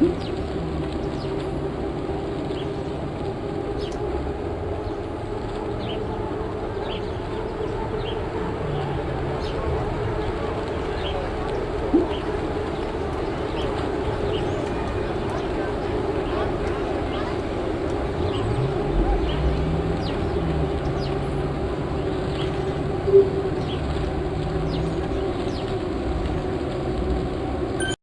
Mm-hmm.